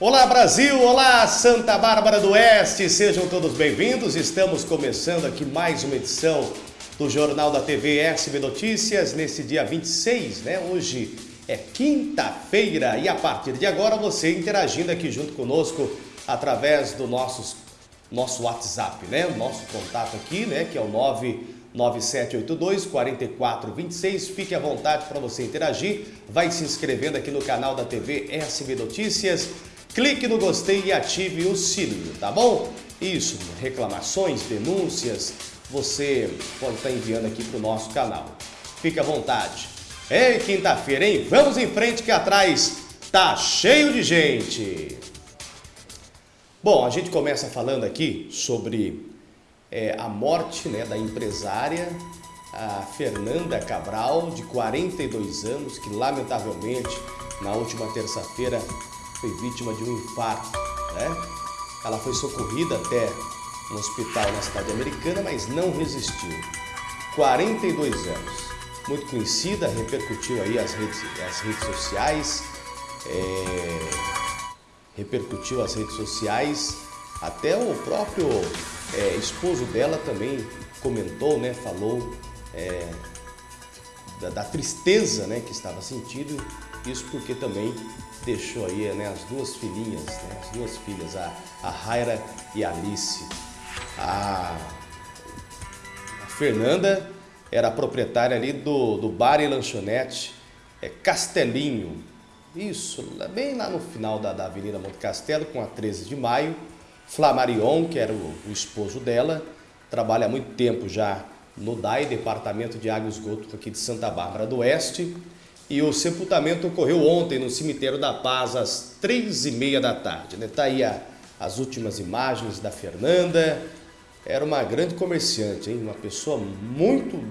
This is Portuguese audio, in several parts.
Olá Brasil, olá Santa Bárbara do Oeste, sejam todos bem-vindos. Estamos começando aqui mais uma edição do Jornal da TV SB Notícias nesse dia 26, né? Hoje é quinta-feira e a partir de agora você interagindo aqui junto conosco através do nossos, nosso WhatsApp, né? Nosso contato aqui, né? Que é o 99782 4426. Fique à vontade para você interagir. Vai se inscrevendo aqui no canal da TV SB Notícias clique no gostei e ative o sininho, tá bom? Isso, reclamações, denúncias, você pode estar enviando aqui para o nosso canal. Fique à vontade. Ei, quinta-feira, hein? Vamos em frente que atrás tá cheio de gente. Bom, a gente começa falando aqui sobre é, a morte né, da empresária a Fernanda Cabral, de 42 anos, que lamentavelmente na última terça-feira foi vítima de um infarto, né? Ela foi socorrida até um hospital na cidade americana, mas não resistiu. 42 anos. Muito conhecida, repercutiu aí as redes, as redes sociais, é, repercutiu as redes sociais, até o próprio é, esposo dela também comentou, né, falou é, da, da, tristeza né, que estava sentindo, isso porque também deixou aí né, as duas filhinhas, né, as duas filhas, a, a Raira e a Alice. A, a Fernanda era proprietária ali do, do bar e lanchonete é, Castelinho. Isso, bem lá no final da, da Avenida Monte Castelo, com a 13 de maio. Flamarion, que era o, o esposo dela, trabalha há muito tempo já no DAI, Departamento de Água e Esgoto aqui de Santa Bárbara do Oeste. E o sepultamento ocorreu ontem no cemitério da Paz, às três e meia da tarde. Está né? Aí a, as últimas imagens da Fernanda. Era uma grande comerciante, hein? uma pessoa muito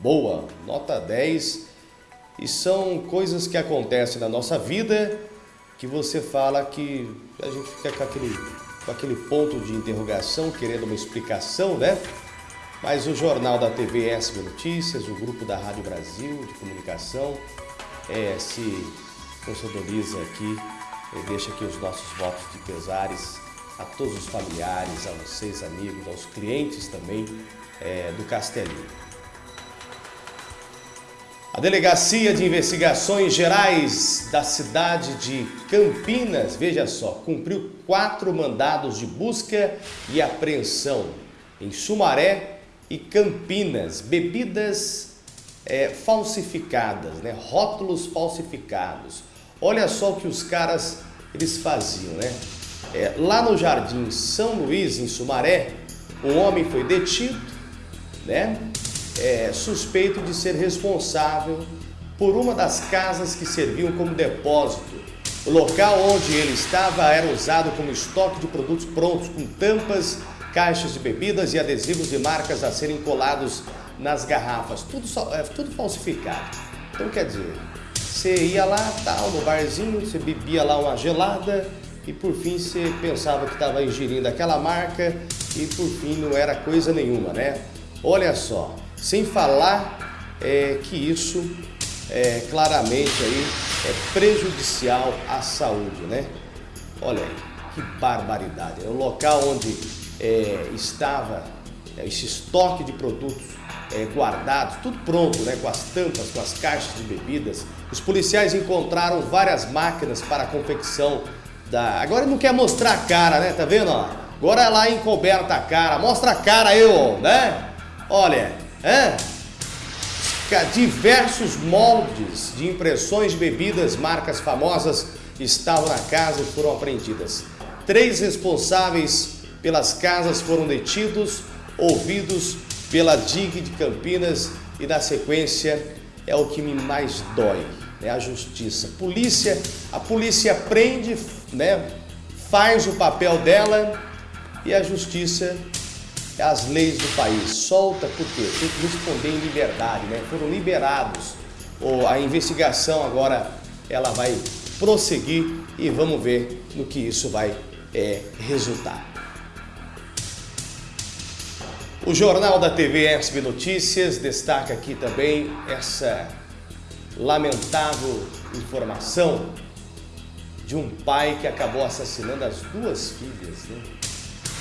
boa, nota 10. E são coisas que acontecem na nossa vida que você fala que a gente fica com aquele, com aquele ponto de interrogação, querendo uma explicação, né? Mas o Jornal da TV SB Notícias, o grupo da Rádio Brasil de Comunicação, é, se consolidariza aqui e deixa aqui os nossos votos de pesares a todos os familiares, a vocês amigos, aos clientes também é, do Castelinho. A Delegacia de Investigações Gerais da cidade de Campinas, veja só, cumpriu quatro mandados de busca e apreensão em Sumaré e Campinas, bebidas é, falsificadas, né? rótulos falsificados. Olha só o que os caras eles faziam, né? É, lá no Jardim São Luís, em Sumaré, um homem foi detido, né? É, suspeito de ser responsável por uma das casas que serviam como depósito. O local onde ele estava era usado como estoque de produtos prontos, com tampas, caixas de bebidas e adesivos de marcas a serem colados nas garrafas, tudo, é, tudo falsificado. Então quer dizer, você ia lá, tal, no barzinho, você bebia lá uma gelada e por fim você pensava que estava ingerindo aquela marca e por fim não era coisa nenhuma, né? Olha só, sem falar é, que isso é, claramente aí é prejudicial à saúde, né? Olha aí, que barbaridade. É o local onde é, estava é, esse estoque de produtos é, guardados, tudo pronto, né, com as tampas, com as caixas de bebidas. Os policiais encontraram várias máquinas para a confecção da... Agora ele não quer mostrar a cara, né, tá vendo? Ó? Agora é lá encoberta a cara, mostra a cara eu, né? Olha, é? Diversos moldes de impressões de bebidas, marcas famosas, estavam na casa e foram apreendidas. Três responsáveis pelas casas foram detidos, ouvidos pela DIG de Campinas e na sequência é o que me mais dói, né? a justiça. Polícia, a polícia prende, né? faz o papel dela e a justiça é as leis do país. Solta porque tem que responder em liberdade, né? foram liberados. A investigação agora ela vai prosseguir e vamos ver no que isso vai é, resultar. O Jornal da TV SB Notícias destaca aqui também essa lamentável informação de um pai que acabou assassinando as duas filhas, né?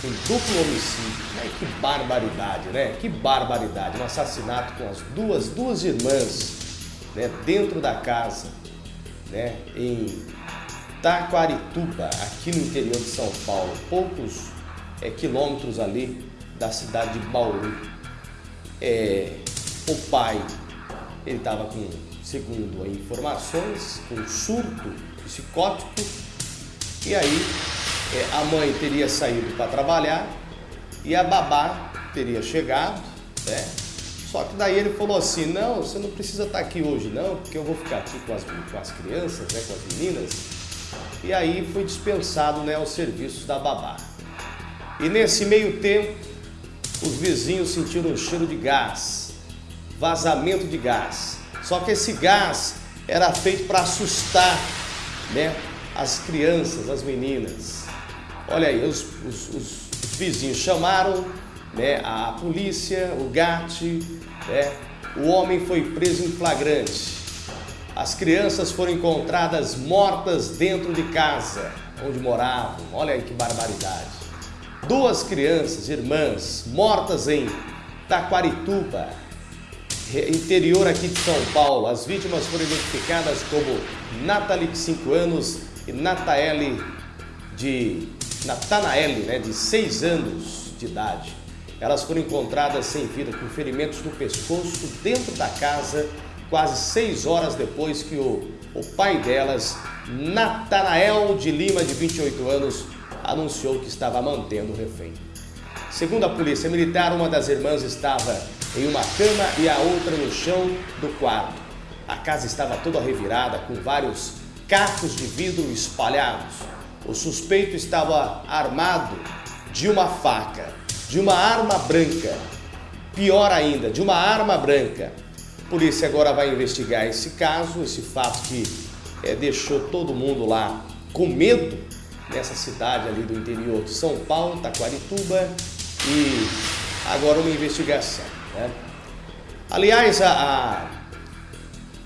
Um duplo homicídio. Né? Que barbaridade, né? Que barbaridade. Um assassinato com as duas, duas irmãs né? dentro da casa, né? Em Taquarituba, aqui no interior de São Paulo, poucos é, quilômetros ali da cidade de Bauru. É, o pai, ele estava com, segundo informações, com surto psicótico, e aí é, a mãe teria saído para trabalhar e a babá teria chegado, né? Só que daí ele falou assim, não, você não precisa estar tá aqui hoje não, porque eu vou ficar aqui com as, com as crianças, né, com as meninas. E aí foi dispensado né, os serviços da babá. E nesse meio tempo, os vizinhos sentiram um cheiro de gás, vazamento de gás. Só que esse gás era feito para assustar né, as crianças, as meninas. Olha aí, os, os, os, os vizinhos chamaram né, a polícia, o GAT, né, o homem foi preso em flagrante. As crianças foram encontradas mortas dentro de casa onde moravam. Olha aí que barbaridade. Duas crianças, irmãs, mortas em Taquarituba, interior aqui de São Paulo. As vítimas foram identificadas como Nathalie, de 5 anos, e Nataele, de Natanaele, né, de 6 anos de idade. Elas foram encontradas sem vida, com ferimentos no pescoço, dentro da casa, quase seis horas depois que o, o pai delas, Natanael de Lima, de 28 anos, anunciou que estava mantendo o refém. Segundo a polícia militar, uma das irmãs estava em uma cama e a outra no chão do quarto. A casa estava toda revirada, com vários cacos de vidro espalhados. O suspeito estava armado de uma faca, de uma arma branca. Pior ainda, de uma arma branca. A polícia agora vai investigar esse caso, esse fato que é, deixou todo mundo lá com medo nessa cidade ali do interior de São Paulo, Taquarituba, e agora uma investigação. Né? Aliás, a, a,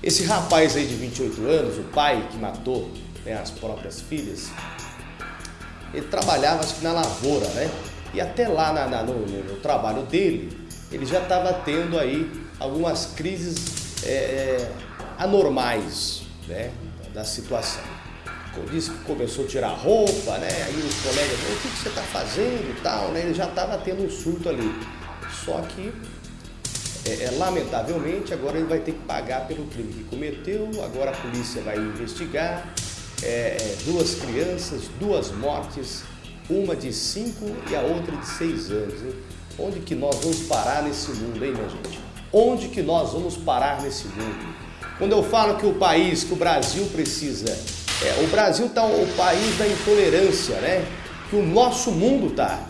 esse rapaz aí de 28 anos, o pai que matou né, as próprias filhas, ele trabalhava acho que na lavoura, né? E até lá na, na, no, no, trabalho dele, ele já estava tendo aí algumas crises é, é, anormais né, da situação disse que começou a tirar roupa, né? Aí os colegas, o que, que você está fazendo e tal, né? Ele já estava tendo um surto ali. Só que, é, é, lamentavelmente, agora ele vai ter que pagar pelo crime que cometeu, agora a polícia vai investigar. É, é duas crianças, duas mortes, uma de cinco e a outra de seis anos. Hein? Onde que nós vamos parar nesse mundo, hein, minha gente? Onde que nós vamos parar nesse mundo? Quando eu falo que o país, que o Brasil precisa é, o Brasil está o país da intolerância, né? Que o nosso mundo está.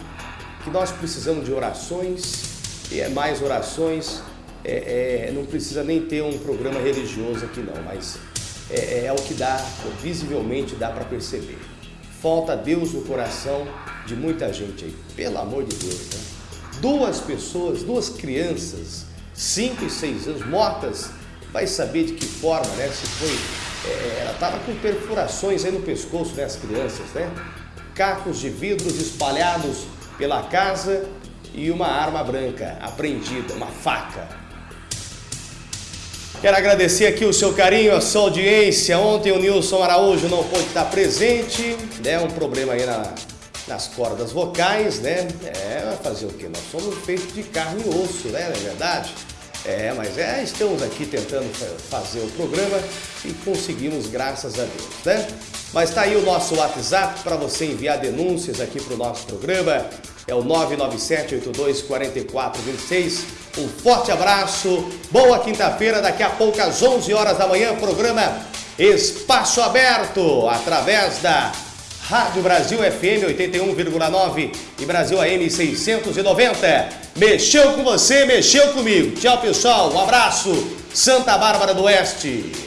Que nós precisamos de orações, e é mais orações. É, é, não precisa nem ter um programa religioso aqui não, mas é, é, é o que dá, visivelmente dá para perceber. Falta Deus no coração de muita gente aí, pelo amor de Deus. Né? Duas pessoas, duas crianças, cinco e seis anos, mortas, vai saber de que forma, né? Se foi é, ela estava com perfurações aí no pescoço, né, as crianças, né? Cacos de vidros espalhados pela casa e uma arma branca apreendida, uma faca. Quero agradecer aqui o seu carinho, a sua audiência. Ontem o Nilson Araújo não pôde estar presente, né? Um problema aí na, nas cordas vocais, né? É, fazer o quê? Nós somos feitos de carne e osso, né? Não é verdade? É, mas é, estamos aqui tentando fazer o programa e conseguimos, graças a Deus, né? Mas tá aí o nosso WhatsApp para você enviar denúncias aqui para o nosso programa. É o 997-82-4426. Um forte abraço, boa quinta-feira, daqui a pouco às 11 horas da manhã, programa Espaço Aberto, através da Rádio Brasil FM 81,9 e Brasil AM 690. Mexeu com você, mexeu comigo. Tchau, pessoal. Um abraço. Santa Bárbara do Oeste.